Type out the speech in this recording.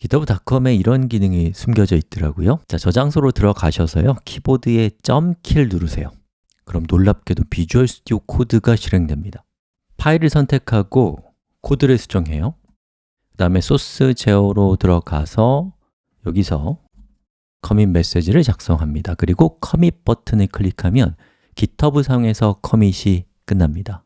github.com에 이런 기능이 숨겨져 있더라고요. 자, 저장소로 들어가셔서요. 키보드에 점키를 누르세요. 그럼 놀랍게도 Visual Studio Code가 실행됩니다. 파일을 선택하고 코드를 수정해요. 그 다음에 소스 제어로 들어가서 여기서 commit 메시지를 작성합니다. 그리고 commit 버튼을 클릭하면 GitHub 상에서 commit이 끝납니다.